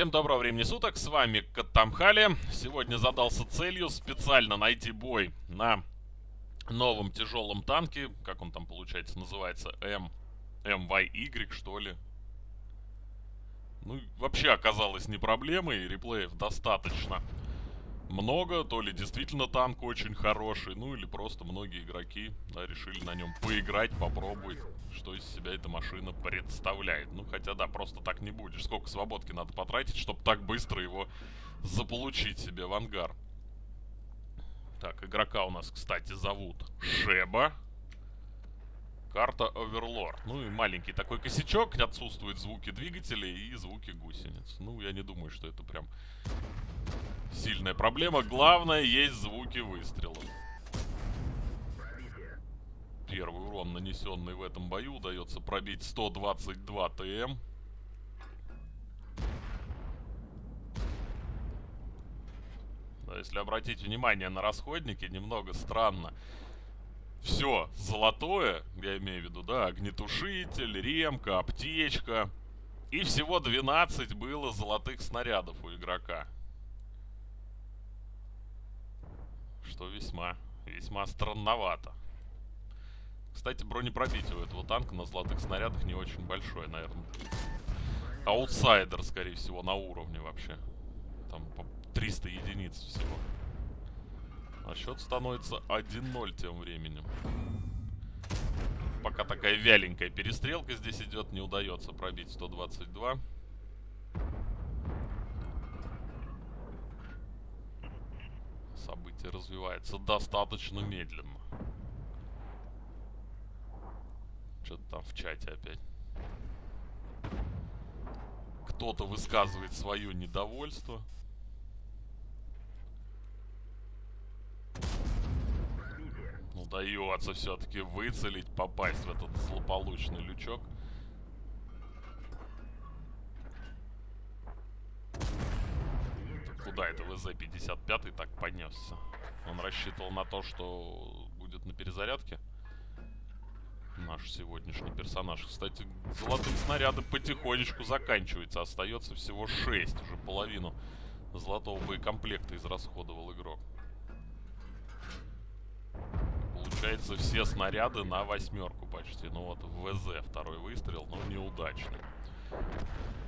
Всем доброго времени суток, с вами Каттамхали. Сегодня задался целью специально найти бой на новом тяжелом танке. Как он там, получается, называется? М... МYY, что ли? Ну, вообще оказалось не проблемой, реплеев достаточно много, то ли действительно танк очень хороший, ну или просто многие игроки да, решили на нем поиграть, попробовать, что из себя эта машина представляет. Ну хотя да, просто так не будешь. Сколько свободки надо потратить, чтобы так быстро его заполучить себе в ангар. Так, игрока у нас, кстати, зовут Шеба. Карта Оверлорд. Ну и маленький такой косячок, отсутствуют звуки двигателей и звуки гусениц. Ну, я не думаю, что это прям сильная проблема. Главное, есть звуки выстрелов. Первый урон, нанесенный в этом бою, удается пробить 122 ТМ. Да, если обратить внимание на расходники, немного странно. Все золотое, я имею в виду, да, огнетушитель, ремка, аптечка. И всего 12 было золотых снарядов у игрока. Что весьма, весьма странновато. Кстати, бронепробитие у этого танка на золотых снарядах не очень большое, наверное. Аутсайдер, скорее всего, на уровне вообще. Там по 300 единиц всего. А счет становится 1-0 тем временем. Пока такая вяленькая перестрелка здесь идет, не удается пробить 122. Событие развивается достаточно медленно. Что-то там в чате опять. Кто-то высказывает свое недовольство. Удается все-таки выцелить, попасть в этот злополучный лючок. куда это ВЗ-55 так понесся? Он рассчитывал на то, что будет на перезарядке. Наш сегодняшний персонаж. Кстати, золотые снаряды потихонечку заканчиваются. Остается всего 6. Уже половину золотого боекомплекта израсходовал игрок. Получается, все снаряды на восьмерку почти. Ну вот в ВЗ второй выстрел, но неудачный.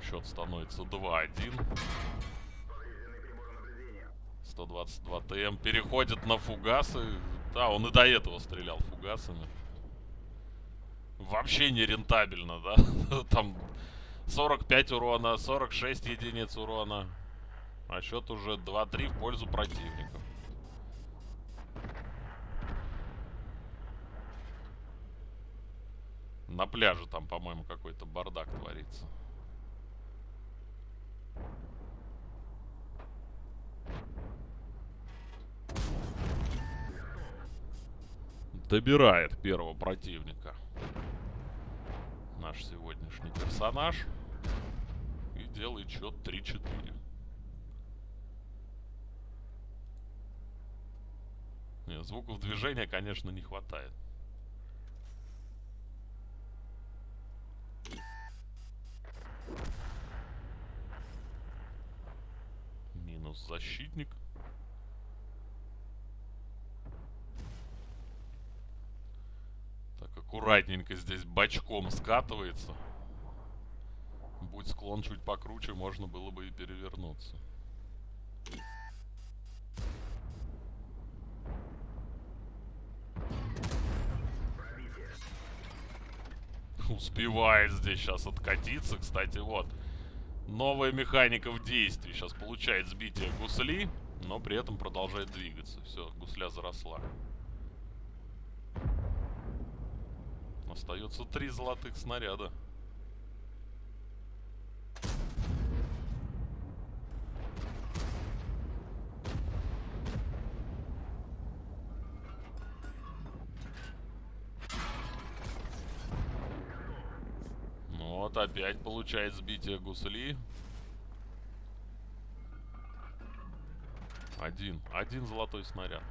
Счет становится 2-1. 122 ТМ переходит на фугасы. Да, он и до этого стрелял фугасами. Вообще не рентабельно, да? Там 45 урона, 46 единиц урона. А счет уже 2-3 в пользу противника. На пляже там, по-моему, какой-то бардак творится. Добирает первого противника. Наш сегодняшний персонаж. И делает счет 3-4. Звуков движения, конечно, не хватает. Минус защитник. Аккуратненько здесь бочком скатывается. Будь склон чуть покруче, можно было бы и перевернуться. Успевает здесь сейчас откатиться. Кстати, вот. Новая механика в действии. Сейчас получает сбитие гусли, но при этом продолжает двигаться. Все, гусля заросла. Остается три золотых снаряда. Ну вот опять получает сбитие гусли. Один. Один золотой снаряд.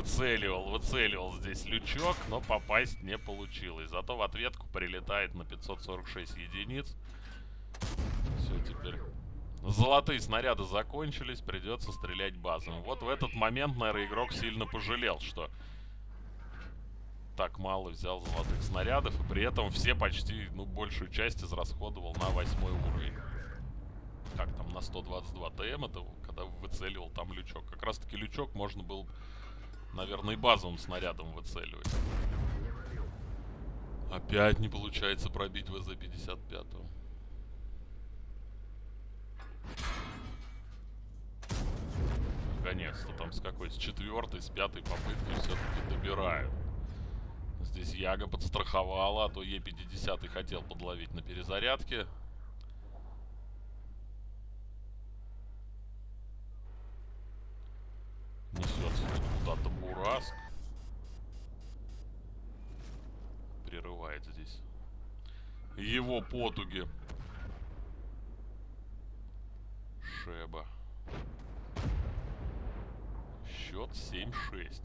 Выцеливал, выцеливал здесь лючок, но попасть не получилось. Зато в ответку прилетает на 546 единиц. Все, теперь... Золотые снаряды закончились, придется стрелять базом. Вот в этот момент, наверное, игрок сильно пожалел, что так мало взял золотых снарядов, и при этом все почти, ну, большую часть израсходовал на восьмой уровень. Как там, на 122 ТМ это, когда выцеливал там лючок. Как раз таки лючок можно было, наверное, и базовым снарядом выцеливать. Опять не получается пробить ВЗ-55. Наконец-то там с какой? С четвертой, с пятой попытки все-таки добирают. Здесь Яга подстраховала, а то Е50 хотел подловить на перезарядке. Несется куда-то Бураск. Прерывает здесь его потуги. Шеба. Счет 7-6.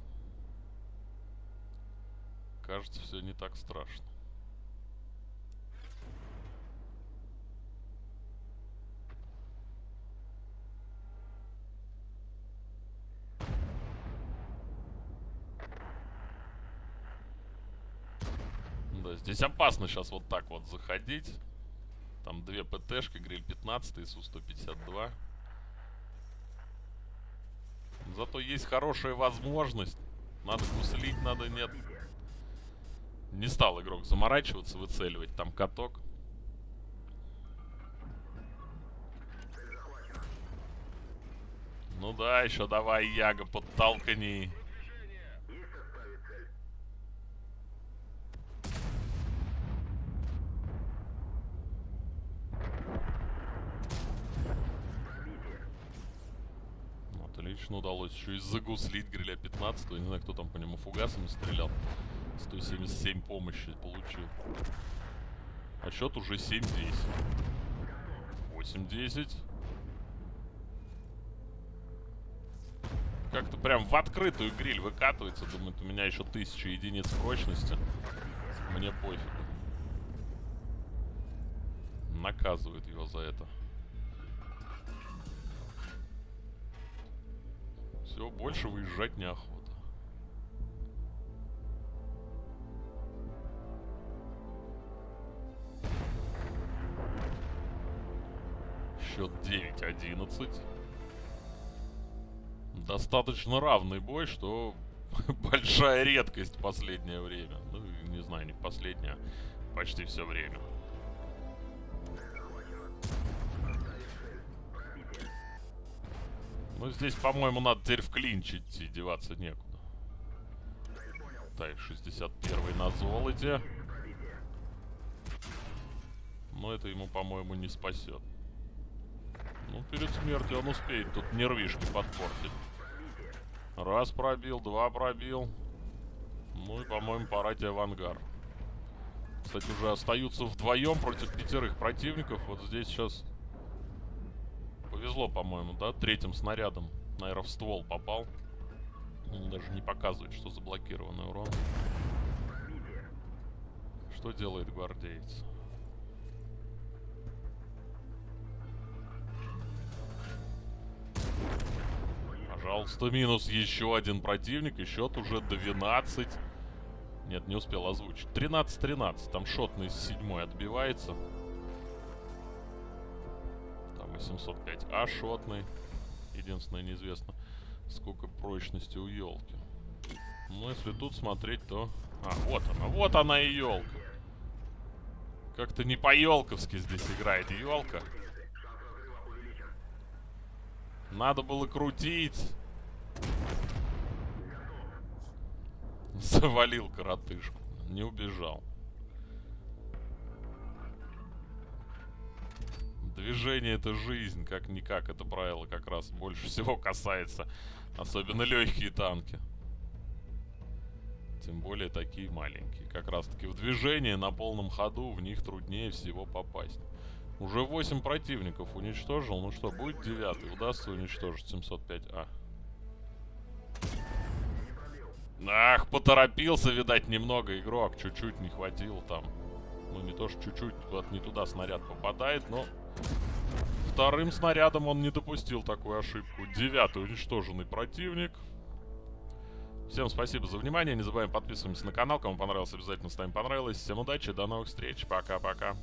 Кажется, все не так страшно. Да, здесь опасно сейчас вот так вот заходить. Там две ПТшки, гриль 15 и Су-152. Зато есть хорошая возможность. Надо гуслить, надо нет. Не стал игрок заморачиваться, выцеливать там каток. Ну да, еще давай, Яга, подталкани. Еще и загуслить гриля 15 Не знаю, кто там по нему фугасами стрелял. 177 помощи получил. А счет уже 7-10. 8-10. Как-то прям в открытую гриль выкатывается. Думает, у меня еще тысяча единиц прочности. Мне пофиг. Наказывает его за это. Все, больше выезжать неохота. Счет 9-11. Достаточно равный бой, что большая редкость в последнее время. Ну, не знаю, не последнее, а почти все время. Ну, здесь, по-моему, надо теперь в клинч деваться некуда. Так, 61 на золоте. Но это ему, по-моему, не спасет. Ну, перед смертью он успеет тут нервишки подпортить. Раз пробил, два пробил. Ну и, по-моему, пора тебе в ангар. Кстати, уже остаются вдвоем против пятерых противников. Вот здесь сейчас повезло, по-моему, да? Третьим снарядом, наверное, в ствол попал. Он даже не показывает, что заблокированный урон. Что делает гвардеец? Пожалуйста, минус еще один противник. И счет уже 12. Нет, не успел озвучить. 13-13. Там шотный с седьмой отбивается. Там 805А шотный. Единственное, неизвестно, сколько прочности у елки. Ну, если тут смотреть, то... А, вот она. Вот она и елка. Как-то не по-елковски здесь играет елка. Надо было крутить. Завалил коротышку. Не убежал. Движение это жизнь, как-никак. Это правило как раз больше всего касается. Особенно легкие танки. Тем более такие маленькие. Как раз таки в движении на полном ходу в них труднее всего попасть. Уже 8 противников уничтожил. Ну что, будет 9. Удастся уничтожить 705А. Ах, поторопился, видать, немного игрок. Чуть-чуть не хватило там. Ну, не то, что чуть-чуть, куда-то не туда снаряд попадает, но... Вторым снарядом он не допустил такую ошибку. Девятый уничтоженный противник. Всем спасибо за внимание. Не забываем подписываться на канал. Кому понравилось, обязательно ставим понравилось. Всем удачи, до новых встреч. Пока-пока.